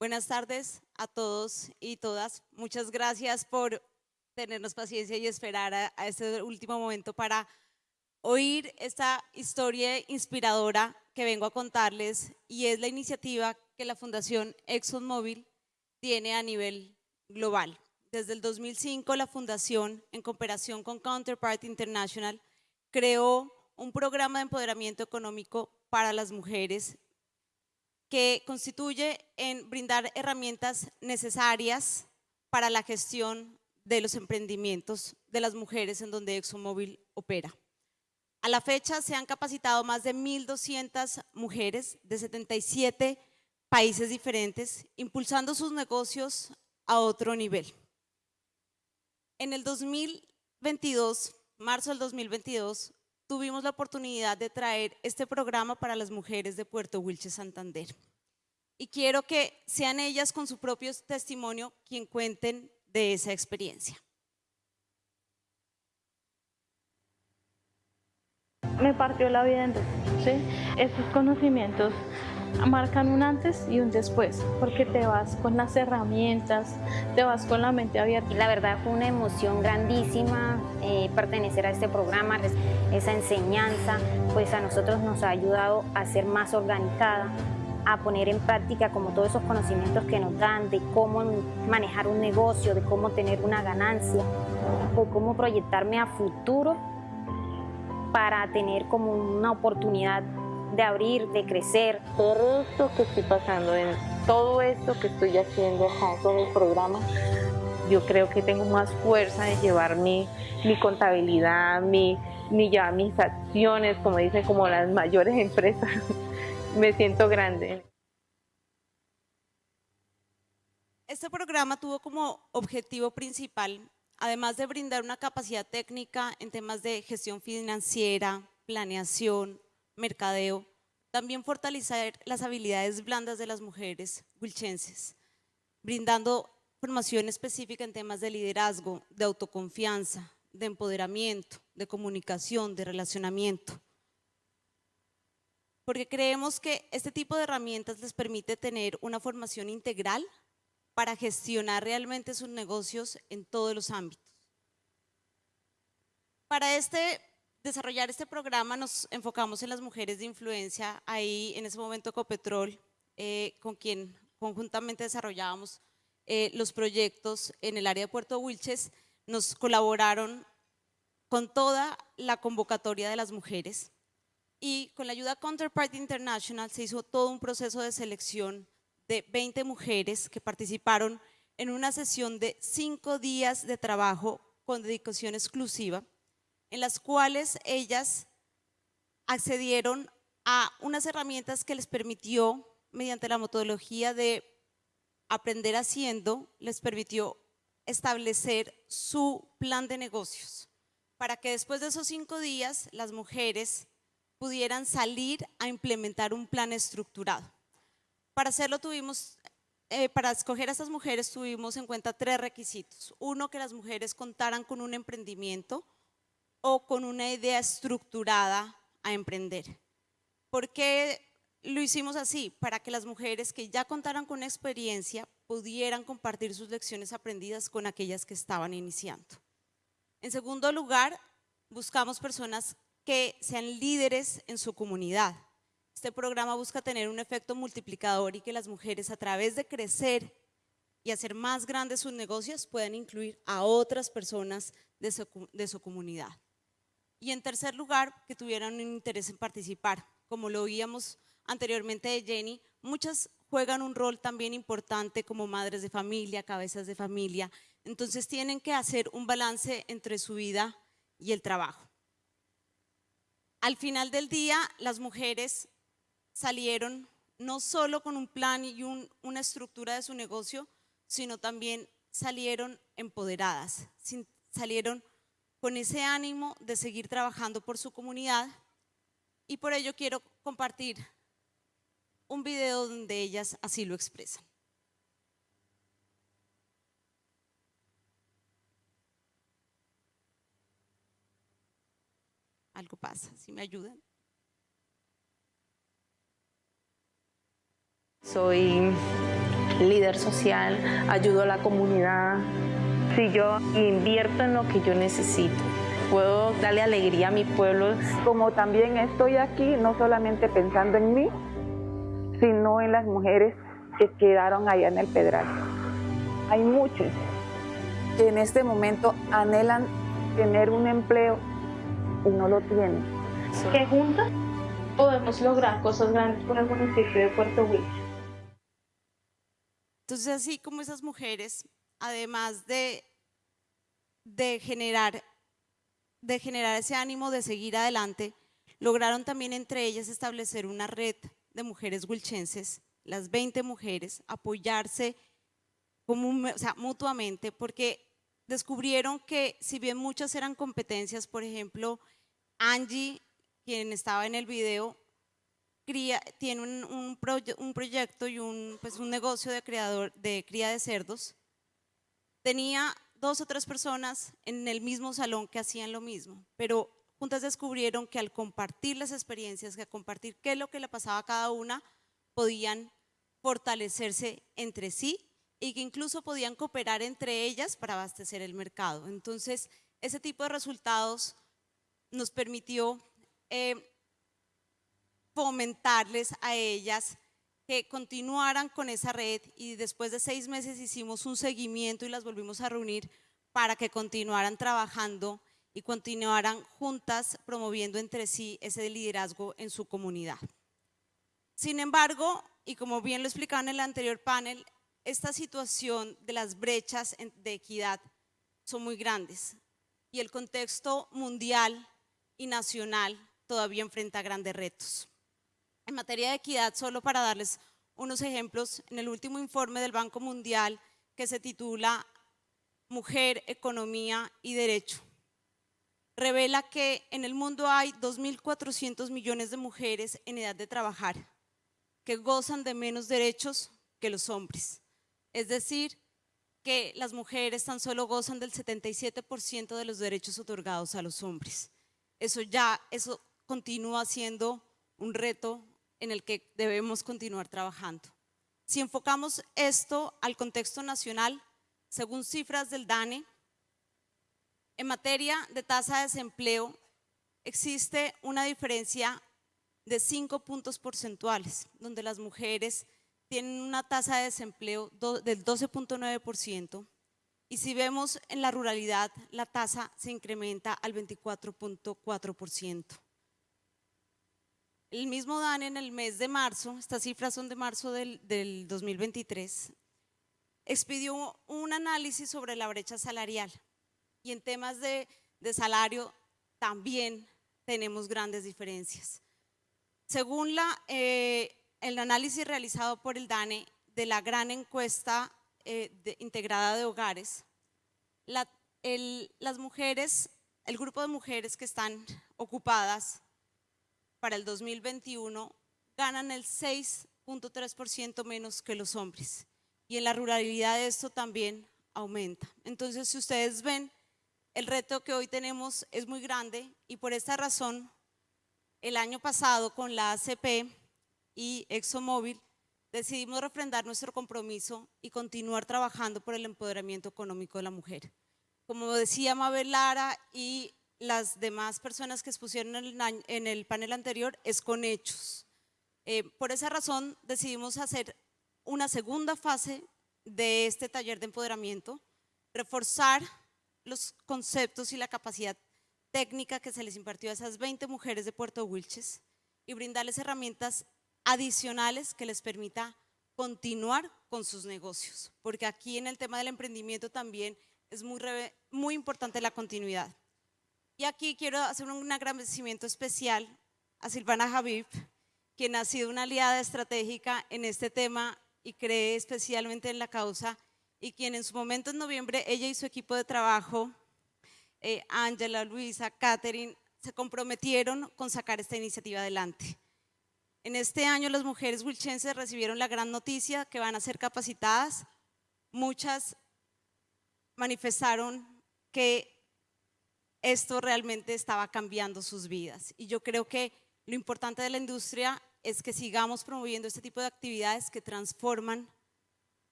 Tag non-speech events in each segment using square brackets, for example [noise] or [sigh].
Buenas tardes a todos y todas. Muchas gracias por tenernos paciencia y esperar a, este último momento para oír esta historia inspiradora que vengo a contarles y es la iniciativa que la Fundación ExxonMobil tiene a nivel global. Desde el 2005 la Fundación, en cooperación con Counterpart International, creó un programa de empoderamiento económico para las mujeres que constituye en brindar herramientas necesarias para la gestión de los emprendimientos de las mujeres en donde ExxonMobil opera. A la fecha se han capacitado más de 1.200 mujeres de 77 países diferentes, impulsando sus negocios a otro nivel. En el 2022, marzo del 2022, tuvimos la oportunidad de traer este programa para las mujeres de Puerto Wilches, Santander. Y quiero que sean ellas con su propio testimonio quien cuenten de esa experiencia. Me partió la vida en dos, ¿sí? Estos conocimientos marcan un antes y un después, porque te vas con las herramientas, te vas con la mente abierta. La verdad fue una emoción grandísima eh, pertenecer a este programa, esa enseñanza, pues a nosotros nos ha ayudado a ser más organizada, a poner en práctica como todos esos conocimientos que nos dan de cómo manejar un negocio, de cómo tener una ganancia, o cómo proyectarme a futuro para tener como una oportunidad de abrir, de crecer. Todo esto que estoy pasando, en todo esto que estoy haciendo acá con el programa, yo creo que tengo más fuerza de llevar mi, mi contabilidad, mi, mi, ya mis acciones, como dicen, como las mayores [laughs] empresas. Me siento grande. Este programa tuvo como objetivo principal, además de brindar una capacidad técnica en temas de gestión financiera, planeación, mercadeo, también fortalecer las habilidades blandas de las mujeres wilchenses, brindando formación específica en temas de liderazgo, de autoconfianza, de empoderamiento, de comunicación, de relacionamiento. Porque creemos que este tipo de herramientas les permite tener una formación integral para gestionar realmente sus negocios en todos los ámbitos. Para este desarrollar este programa nos enfocamos en las mujeres de influencia, ahí en ese momento Copetrol, eh, con quien conjuntamente desarrollábamos eh, los proyectos en el área de Puerto Wilches, nos colaboraron con toda la convocatoria de las mujeres y con la ayuda de Counterpart International se hizo todo un proceso de selección de 20 mujeres que participaron en una sesión de cinco días de trabajo con dedicación exclusiva en las cuales ellas accedieron a unas herramientas que les permitió, mediante la metodología de aprender haciendo, les permitió establecer su plan de negocios, para que después de esos cinco días las mujeres pudieran salir a implementar un plan estructurado. Para hacerlo tuvimos, eh, para escoger a estas mujeres tuvimos en cuenta tres requisitos. Uno, que las mujeres contaran con un emprendimiento, o con una idea estructurada a emprender. ¿Por qué lo hicimos así? Para que las mujeres que ya contaran con experiencia pudieran compartir sus lecciones aprendidas con aquellas que estaban iniciando. En segundo lugar, buscamos personas que sean líderes en su comunidad. Este programa busca tener un efecto multiplicador y que las mujeres a través de crecer y hacer más grandes sus negocios puedan incluir a otras personas de su, de su comunidad. Y en tercer lugar, que tuvieran un interés en participar. Como lo oíamos anteriormente de Jenny, muchas juegan un rol también importante como madres de familia, cabezas de familia. Entonces tienen que hacer un balance entre su vida y el trabajo. Al final del día, las mujeres salieron no solo con un plan y una estructura de su negocio, sino también salieron empoderadas, salieron con ese ánimo de seguir trabajando por su comunidad y por ello quiero compartir un video donde ellas así lo expresan. Algo pasa, si me ayudan. Soy líder social, ayudo a la comunidad. Si yo invierto en lo que yo necesito, puedo darle alegría a mi pueblo. Como también estoy aquí, no solamente pensando en mí, sino en las mujeres que quedaron allá en el Pedral. Hay muchos que en este momento anhelan tener un empleo y no lo tienen. Que juntas podemos lograr cosas grandes por el municipio de Puerto Wilches. Entonces, así como esas mujeres, además de, de, generar, de generar ese ánimo de seguir adelante, lograron también entre ellas establecer una red de mujeres wilchenses, las 20 mujeres, apoyarse mutuamente, porque descubrieron que si bien muchas eran competencias, por ejemplo, Angie, quien estaba en el video, tiene un proyecto y un, pues un negocio de, creador, de cría de cerdos, tenía dos o tres personas en el mismo salón que hacían lo mismo, pero juntas descubrieron que al compartir las experiencias, que al compartir qué es lo que le pasaba a cada una, podían fortalecerse entre sí y que incluso podían cooperar entre ellas para abastecer el mercado. Entonces, ese tipo de resultados nos permitió eh, fomentarles a ellas que continuaran con esa red y después de seis meses hicimos un seguimiento y las volvimos a reunir para que continuaran trabajando y continuaran juntas promoviendo entre sí ese liderazgo en su comunidad. Sin embargo, y como bien lo explicaba en el anterior panel, esta situación de las brechas de equidad son muy grandes y el contexto mundial y nacional todavía enfrenta grandes retos. En materia de equidad, solo para darles unos ejemplos, en el último informe del Banco Mundial que se titula Mujer, Economía y Derecho, revela que en el mundo hay 2.400 millones de mujeres en edad de trabajar que gozan de menos derechos que los hombres. Es decir, que las mujeres tan solo gozan del 77% de los derechos otorgados a los hombres. Eso ya, eso continúa siendo un reto en el que debemos continuar trabajando. Si enfocamos esto al contexto nacional, según cifras del DANE, en materia de tasa de desempleo existe una diferencia de cinco puntos porcentuales, donde las mujeres tienen una tasa de desempleo del 12.9% y si vemos en la ruralidad, la tasa se incrementa al 24.4%. El mismo DANE en el mes de marzo, estas cifras son de marzo del, 2023, expidió un análisis sobre la brecha salarial y en temas de, salario también tenemos grandes diferencias. Según la, eh, el análisis realizado por el DANE de la gran encuesta eh, integrada de hogares, las mujeres, el grupo de mujeres que están ocupadas para el 2021 ganan el 6.3% menos que los hombres. Y en la ruralidad esto también aumenta. Entonces, si ustedes ven, el reto que hoy tenemos es muy grande y por esta razón, el año pasado con la ACP y ExxonMobil, decidimos refrendar nuestro compromiso y continuar trabajando por el empoderamiento económico de la mujer. Como decía Mabel Lara y las demás personas que expusieron en el, panel anterior es con hechos. Eh, por esa razón decidimos hacer una segunda fase de este taller de empoderamiento, reforzar los conceptos y la capacidad técnica que se les impartió a esas 20 mujeres de Puerto Wilches y brindarles herramientas adicionales que les permita continuar con sus negocios, porque aquí en el tema del emprendimiento también es muy, muy importante la continuidad. Y aquí quiero hacer un agradecimiento especial a Silvana Javib, quien ha sido una aliada estratégica en este tema y cree especialmente en la causa y quien en su momento en noviembre, ella y su equipo de trabajo, eh, Ángela, Luisa, Catherine, se comprometieron con sacar esta iniciativa adelante. En este año las mujeres wilchenses recibieron la gran noticia que van a ser capacitadas. Muchas manifestaron que esto realmente estaba cambiando sus vidas. Y yo creo que lo importante de la industria es que sigamos promoviendo este tipo de actividades que transforman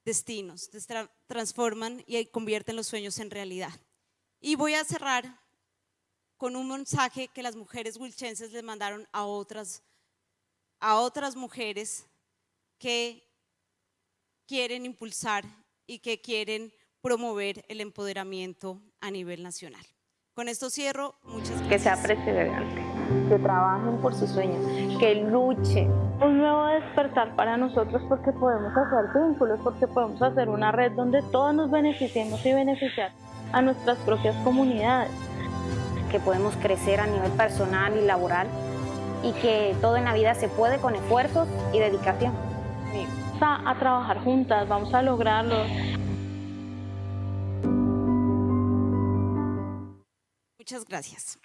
destinos, transforman y convierten los sueños en realidad. Y voy a cerrar con un mensaje que las mujeres wilchenses les mandaron a otras, a otras mujeres que quieren impulsar y que quieren promover el empoderamiento a nivel nacional. Con esto cierro, muchas gracias. Que sea perseverante, que trabajen por sus sueños, que luchen. Un nuevo despertar para nosotros porque podemos hacer vínculos, porque podemos hacer una red donde todos nos beneficiemos y beneficiar a nuestras propias comunidades. que podemos crecer a nivel personal y laboral y que todo en la vida se puede con esfuerzos y dedicación. Vamos a, a trabajar juntas, vamos a lograrlo. Muchas gracias.